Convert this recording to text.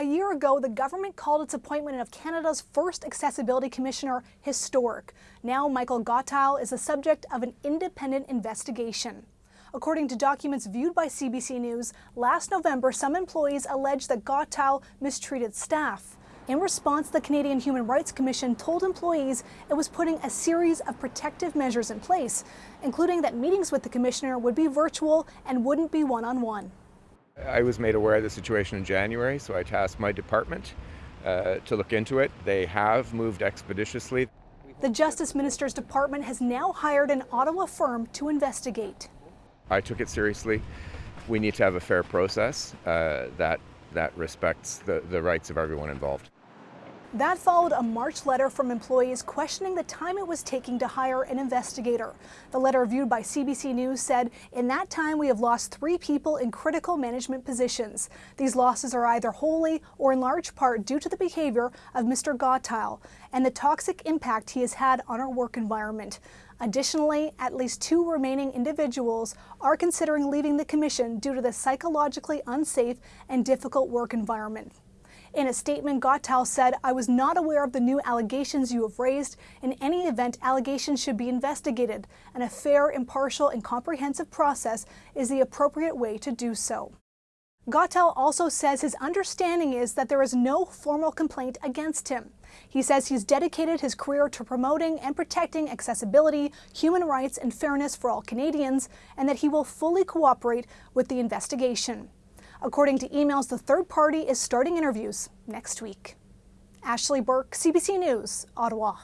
A year ago, the government called its appointment of Canada's first Accessibility Commissioner historic. Now, Michael Gottheil is the subject of an independent investigation. According to documents viewed by CBC News, last November, some employees alleged that Gottheil mistreated staff. In response, the Canadian Human Rights Commission told employees it was putting a series of protective measures in place, including that meetings with the commissioner would be virtual and wouldn't be one on one. I was made aware of the situation in January, so I tasked my department uh, to look into it. They have moved expeditiously. The Justice Minister's department has now hired an Ottawa firm to investigate. I took it seriously. We need to have a fair process uh, that, that respects the, the rights of everyone involved. That followed a March letter from employees questioning the time it was taking to hire an investigator. The letter viewed by CBC News said, in that time we have lost three people in critical management positions. These losses are either wholly or in large part due to the behavior of Mr. Gottheil and the toxic impact he has had on our work environment. Additionally, at least two remaining individuals are considering leaving the Commission due to the psychologically unsafe and difficult work environment. In a statement, Gottheil said, I was not aware of the new allegations you have raised. In any event, allegations should be investigated, and a fair, impartial, and comprehensive process is the appropriate way to do so. Gottheil also says his understanding is that there is no formal complaint against him. He says he's dedicated his career to promoting and protecting accessibility, human rights, and fairness for all Canadians, and that he will fully cooperate with the investigation. According to emails, the third party is starting interviews next week. Ashley Burke, CBC News, Ottawa.